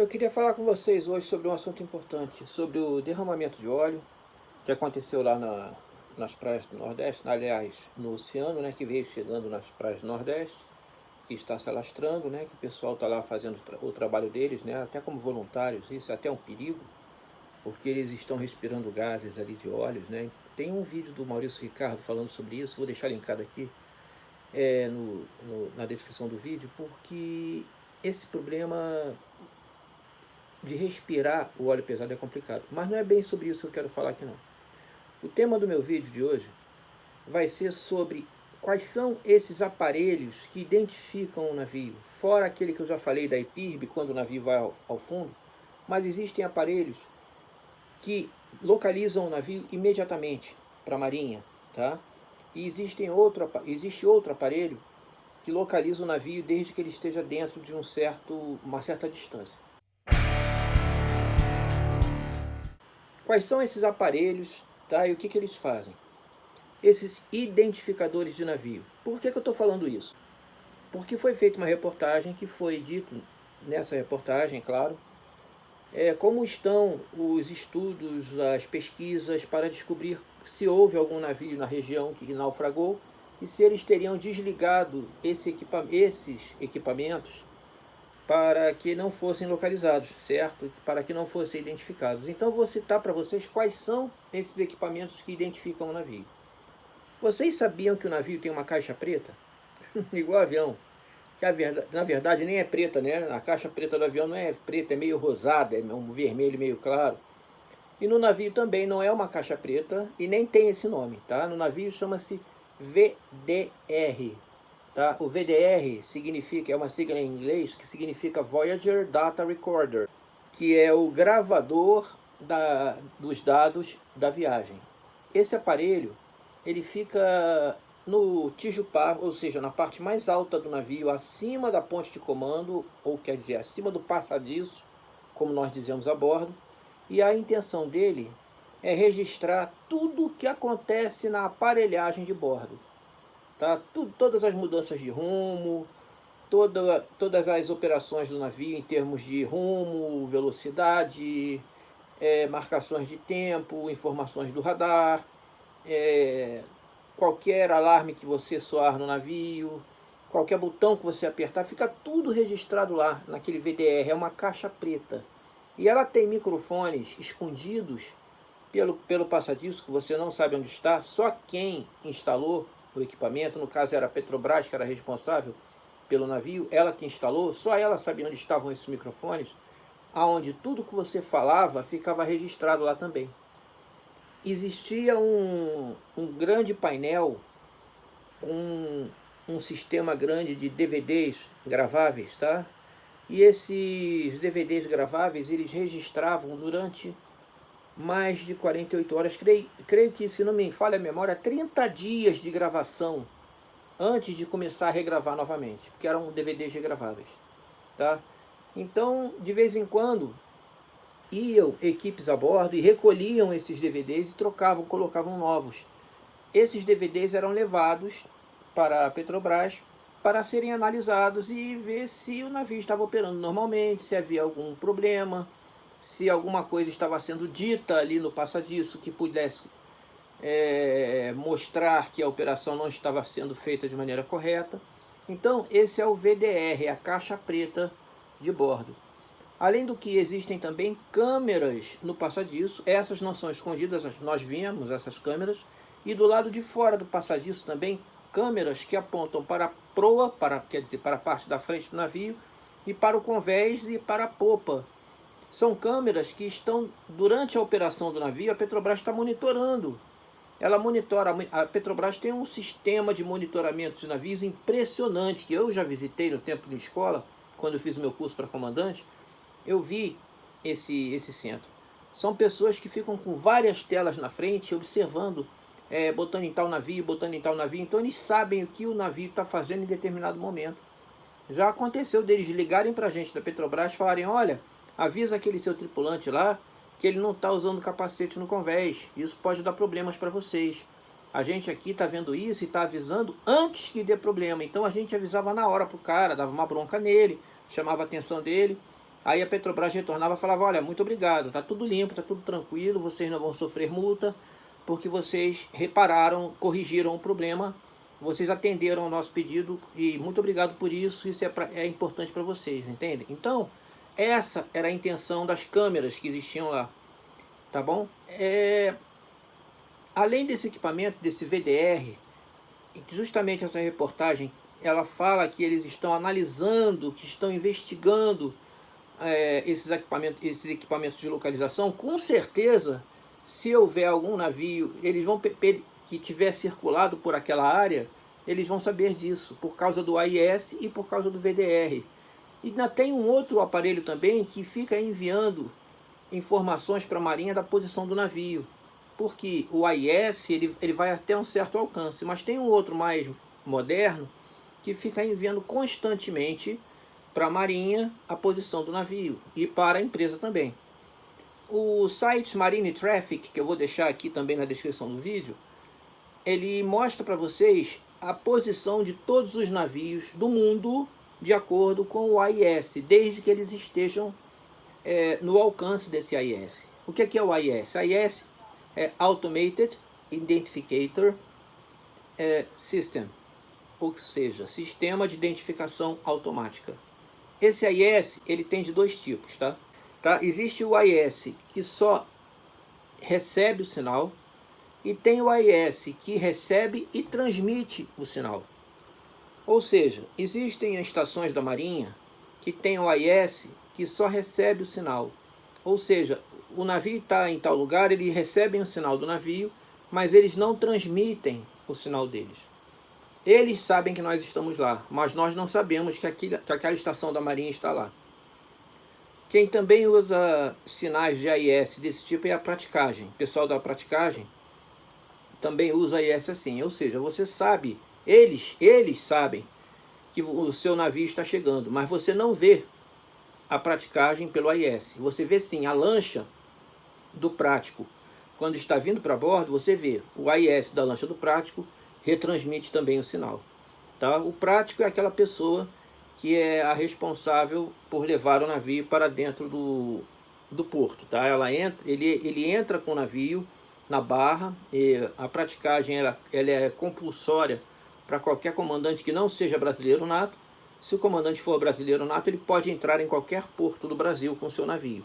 Eu queria falar com vocês hoje sobre um assunto importante, sobre o derramamento de óleo que aconteceu lá na, nas praias do Nordeste, aliás, no oceano, né, que veio chegando nas praias do Nordeste, que está se alastrando, né, que o pessoal está lá fazendo o trabalho deles, né, até como voluntários, isso é até um perigo, porque eles estão respirando gases ali de óleos, né. Tem um vídeo do Maurício Ricardo falando sobre isso, vou deixar linkado aqui é, no, no, na descrição do vídeo, porque esse problema de respirar o óleo pesado é complicado. Mas não é bem sobre isso que eu quero falar aqui não. O tema do meu vídeo de hoje vai ser sobre quais são esses aparelhos que identificam o navio. Fora aquele que eu já falei da EPIRB, quando o navio vai ao, ao fundo. Mas existem aparelhos que localizam o navio imediatamente para a marinha. Tá? E existem outro, existe outro aparelho que localiza o navio desde que ele esteja dentro de um certo, uma certa distância. Quais são esses aparelhos tá? e o que, que eles fazem? Esses identificadores de navio. Por que, que eu estou falando isso? Porque foi feita uma reportagem que foi dito nessa reportagem, claro, é, como estão os estudos, as pesquisas para descobrir se houve algum navio na região que naufragou e se eles teriam desligado esse equipa esses equipamentos para que não fossem localizados, certo? Para que não fossem identificados. Então vou citar para vocês quais são esses equipamentos que identificam o navio. Vocês sabiam que o navio tem uma caixa preta? Igual avião. Que verdade, na verdade nem é preta, né? A caixa preta do avião não é preta, é meio rosada, é um vermelho meio claro. E no navio também não é uma caixa preta e nem tem esse nome, tá? No navio chama-se VDR, Tá? O VDR significa, é uma sigla em inglês que significa Voyager Data Recorder, que é o gravador da, dos dados da viagem. Esse aparelho ele fica no tijupar, ou seja, na parte mais alta do navio, acima da ponte de comando, ou quer dizer, acima do passadiço, como nós dizemos a bordo, e a intenção dele é registrar tudo o que acontece na aparelhagem de bordo tá? Tudo, todas as mudanças de rumo, toda, todas as operações do navio em termos de rumo, velocidade, é, marcações de tempo, informações do radar, é, qualquer alarme que você soar no navio, qualquer botão que você apertar, fica tudo registrado lá naquele VDR, é uma caixa preta. E ela tem microfones escondidos pelo, pelo passadiço, que você não sabe onde está, só quem instalou o equipamento, no caso era a Petrobras que era responsável pelo navio, ela que instalou, só ela sabia onde estavam esses microfones, aonde tudo que você falava ficava registrado lá também. Existia um, um grande painel com um sistema grande de DVDs graváveis, tá? E esses DVDs graváveis, eles registravam durante mais de 48 horas, creio, creio que, se não me falha a memória, 30 dias de gravação antes de começar a regravar novamente, porque eram DVDs regraváveis. Tá? Então, de vez em quando, iam equipes a bordo e recolhiam esses DVDs e trocavam, colocavam novos. Esses DVDs eram levados para a Petrobras para serem analisados e ver se o navio estava operando normalmente, se havia algum problema, se alguma coisa estava sendo dita ali no passadiço que pudesse é, mostrar que a operação não estava sendo feita de maneira correta. Então, esse é o VDR, a caixa preta de bordo. Além do que existem também câmeras no passadiço, essas não são escondidas, nós vimos essas câmeras, e do lado de fora do passadiço também câmeras que apontam para a proa, para, quer dizer, para a parte da frente do navio, e para o convés e para a popa, são câmeras que estão, durante a operação do navio, a Petrobras está monitorando. Ela monitora, a Petrobras tem um sistema de monitoramento de navios impressionante, que eu já visitei no tempo de escola, quando eu fiz o meu curso para comandante, eu vi esse, esse centro. São pessoas que ficam com várias telas na frente, observando, é, botando em tal navio, botando em tal navio, então eles sabem o que o navio está fazendo em determinado momento. Já aconteceu deles ligarem para a gente da Petrobras e falarem, olha, avisa aquele seu tripulante lá que ele não está usando capacete no convés. Isso pode dar problemas para vocês. A gente aqui está vendo isso e está avisando antes que dê problema. Então a gente avisava na hora para o cara, dava uma bronca nele, chamava a atenção dele. Aí a Petrobras retornava e falava, olha, muito obrigado, está tudo limpo, está tudo tranquilo, vocês não vão sofrer multa, porque vocês repararam, corrigiram o problema, vocês atenderam ao nosso pedido e muito obrigado por isso, isso é, pra, é importante para vocês, entendem? Então, essa era a intenção das câmeras que existiam lá, tá bom? É, além desse equipamento, desse VDR, justamente essa reportagem, ela fala que eles estão analisando, que estão investigando é, esses, equipamentos, esses equipamentos de localização, com certeza, se houver algum navio, eles vão que tiver circulado por aquela área, eles vão saber disso, por causa do AIS e por causa do VDR. E ainda tem um outro aparelho também que fica enviando informações para a marinha da posição do navio. Porque o AIS ele, ele vai até um certo alcance, mas tem um outro mais moderno que fica enviando constantemente para a marinha a posição do navio e para a empresa também. O site Marine Traffic, que eu vou deixar aqui também na descrição do vídeo, ele mostra para vocês a posição de todos os navios do mundo de acordo com o AIS, desde que eles estejam é, no alcance desse AIS. O que é, que é o AIS? AIS é Automated Identificator é, System, ou seja, Sistema de Identificação Automática. Esse AIS, ele tem de dois tipos, tá? tá? Existe o AIS que só recebe o sinal e tem o AIS que recebe e transmite o sinal. Ou seja, existem estações da Marinha que tem o AIS que só recebe o sinal. Ou seja, o navio está em tal lugar, eles recebem o sinal do navio, mas eles não transmitem o sinal deles. Eles sabem que nós estamos lá, mas nós não sabemos que, que aquela estação da Marinha está lá. Quem também usa sinais de AIS desse tipo é a praticagem. O pessoal da praticagem também usa AIS assim. Ou seja, você sabe, eles, eles sabem que o seu navio está chegando, mas você não vê a praticagem pelo AIS. Você vê sim a lancha do prático. Quando está vindo para bordo, você vê o AIS da lancha do prático retransmite também o sinal. Tá? O prático é aquela pessoa que é a responsável por levar o navio para dentro do, do porto. Tá? Ela entra, ele, ele entra com o navio na barra, e a praticagem ela, ela é compulsória para qualquer comandante que não seja brasileiro nato. Se o comandante for brasileiro nato, ele pode entrar em qualquer porto do Brasil com seu navio.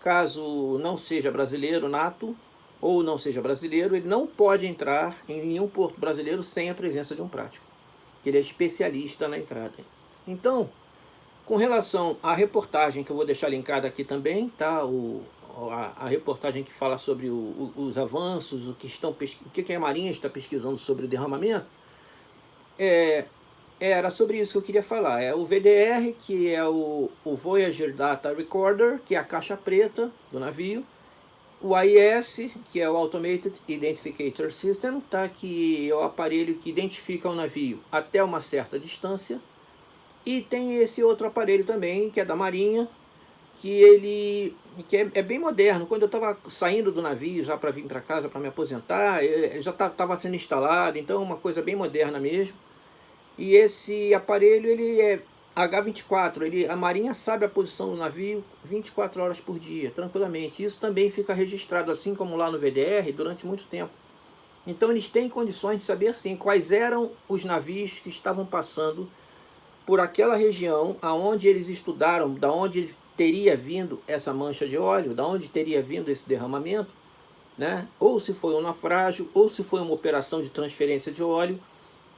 Caso não seja brasileiro nato, ou não seja brasileiro, ele não pode entrar em nenhum porto brasileiro sem a presença de um prático. Ele é especialista na entrada. Então, com relação à reportagem, que eu vou deixar linkada aqui também, tá? O, a, a reportagem que fala sobre o, o, os avanços, o que, estão, o que a Marinha está pesquisando sobre o derramamento, é, era sobre isso que eu queria falar. É o VDR, que é o, o Voyager Data Recorder, que é a caixa preta do navio, o AIS, que é o Automated Identificator System, tá? que é o aparelho que identifica o navio até uma certa distância. E tem esse outro aparelho também, que é da Marinha, que ele que é, é bem moderno. Quando eu estava saindo do navio já para vir para casa para me aposentar, ele já estava tá, sendo instalado, então é uma coisa bem moderna mesmo. E esse aparelho ele é H24, ele, a marinha sabe a posição do navio 24 horas por dia, tranquilamente. Isso também fica registrado, assim como lá no VDR, durante muito tempo. Então eles têm condições de saber assim, quais eram os navios que estavam passando por aquela região aonde eles estudaram, da onde teria vindo essa mancha de óleo, da onde teria vindo esse derramamento, né? ou se foi um naufrágio, ou se foi uma operação de transferência de óleo,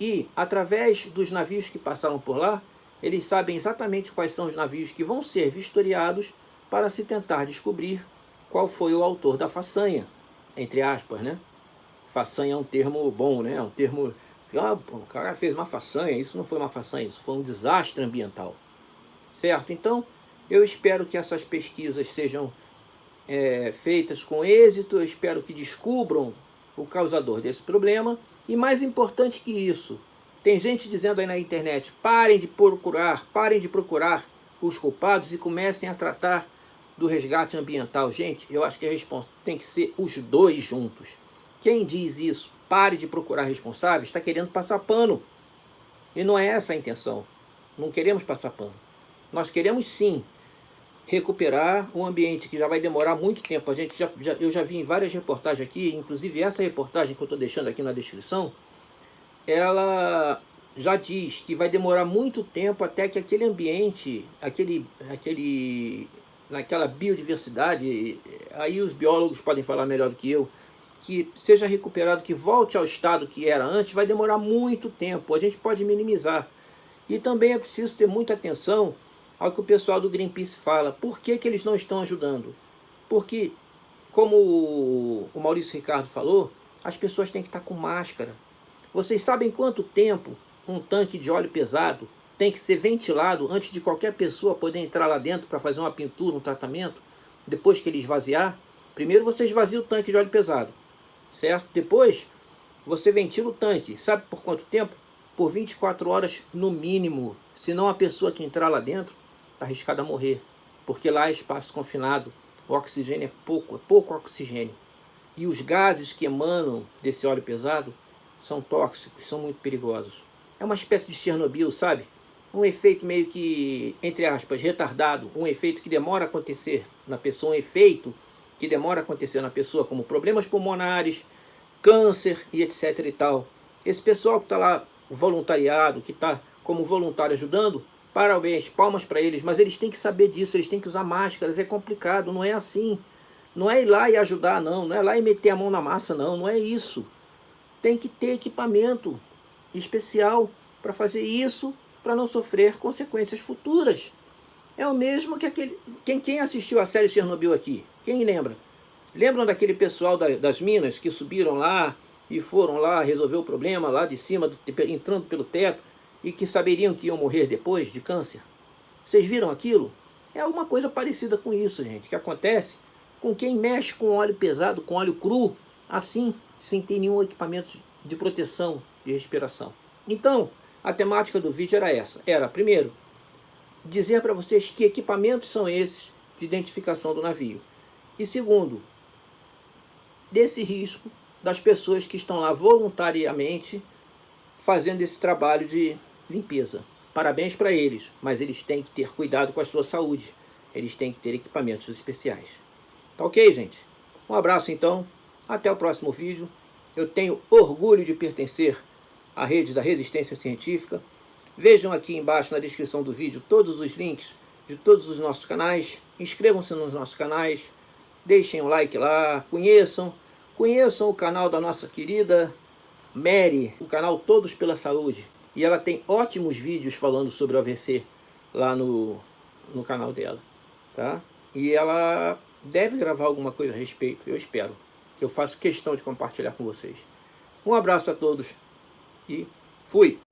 e através dos navios que passaram por lá, eles sabem exatamente quais são os navios que vão ser vistoriados para se tentar descobrir qual foi o autor da façanha, entre aspas, né? Façanha é um termo bom, né? É um termo... Ah, o cara fez uma façanha, isso não foi uma façanha, isso foi um desastre ambiental. Certo? Então, eu espero que essas pesquisas sejam é, feitas com êxito, eu espero que descubram o causador desse problema, e mais importante que isso, tem gente dizendo aí na internet, parem de procurar, parem de procurar os culpados e comecem a tratar do resgate ambiental. Gente, eu acho que a resposta tem que ser os dois juntos. Quem diz isso, pare de procurar responsáveis, está querendo passar pano. E não é essa a intenção. Não queremos passar pano. Nós queremos sim recuperar um ambiente que já vai demorar muito tempo. A gente já, já, eu já vi em várias reportagens aqui, inclusive essa reportagem que eu estou deixando aqui na descrição, ela já diz que vai demorar muito tempo até que aquele ambiente, aquele, aquele, naquela biodiversidade, aí os biólogos podem falar melhor do que eu, que seja recuperado, que volte ao estado que era antes, vai demorar muito tempo. A gente pode minimizar. E também é preciso ter muita atenção ao que o pessoal do Greenpeace fala. Por que, que eles não estão ajudando? Porque, como o Maurício Ricardo falou, as pessoas têm que estar com máscara. Vocês sabem quanto tempo um tanque de óleo pesado tem que ser ventilado antes de qualquer pessoa poder entrar lá dentro para fazer uma pintura, um tratamento? Depois que ele esvaziar? Primeiro você esvazia o tanque de óleo pesado, certo? Depois você ventila o tanque. Sabe por quanto tempo? Por 24 horas no mínimo. Senão a pessoa que entrar lá dentro está arriscada a morrer. Porque lá é espaço confinado. O oxigênio é pouco, é pouco oxigênio. E os gases que emanam desse óleo pesado são tóxicos, são muito perigosos. É uma espécie de Chernobyl, sabe? Um efeito meio que, entre aspas, retardado, um efeito que demora a acontecer na pessoa, um efeito que demora a acontecer na pessoa, como problemas pulmonares, câncer e etc e tal. Esse pessoal que está lá, voluntariado, que está como voluntário ajudando, parabéns, palmas para eles, mas eles têm que saber disso, eles têm que usar máscaras, é complicado, não é assim. Não é ir lá e ajudar, não, não é lá e meter a mão na massa, não, não é isso tem que ter equipamento especial para fazer isso, para não sofrer consequências futuras. É o mesmo que aquele... Quem, quem assistiu a série Chernobyl aqui? Quem lembra? Lembram daquele pessoal da, das minas que subiram lá e foram lá resolver o problema lá de cima, do, entrando pelo teto, e que saberiam que iam morrer depois de câncer? Vocês viram aquilo? É uma coisa parecida com isso, gente, que acontece com quem mexe com óleo pesado, com óleo cru, assim sem ter nenhum equipamento de proteção de respiração. Então, a temática do vídeo era essa. Era, primeiro, dizer para vocês que equipamentos são esses de identificação do navio. E segundo, desse risco das pessoas que estão lá voluntariamente fazendo esse trabalho de limpeza. Parabéns para eles, mas eles têm que ter cuidado com a sua saúde. Eles têm que ter equipamentos especiais. Tá ok, gente? Um abraço então. Até o próximo vídeo. Eu tenho orgulho de pertencer à rede da resistência científica. Vejam aqui embaixo na descrição do vídeo todos os links de todos os nossos canais. Inscrevam-se nos nossos canais. Deixem um like lá. Conheçam. Conheçam o canal da nossa querida Mary. O canal Todos pela Saúde. E ela tem ótimos vídeos falando sobre o AVC lá no, no canal dela. Tá? E ela deve gravar alguma coisa a respeito, eu espero que eu faço questão de compartilhar com vocês. Um abraço a todos e fui!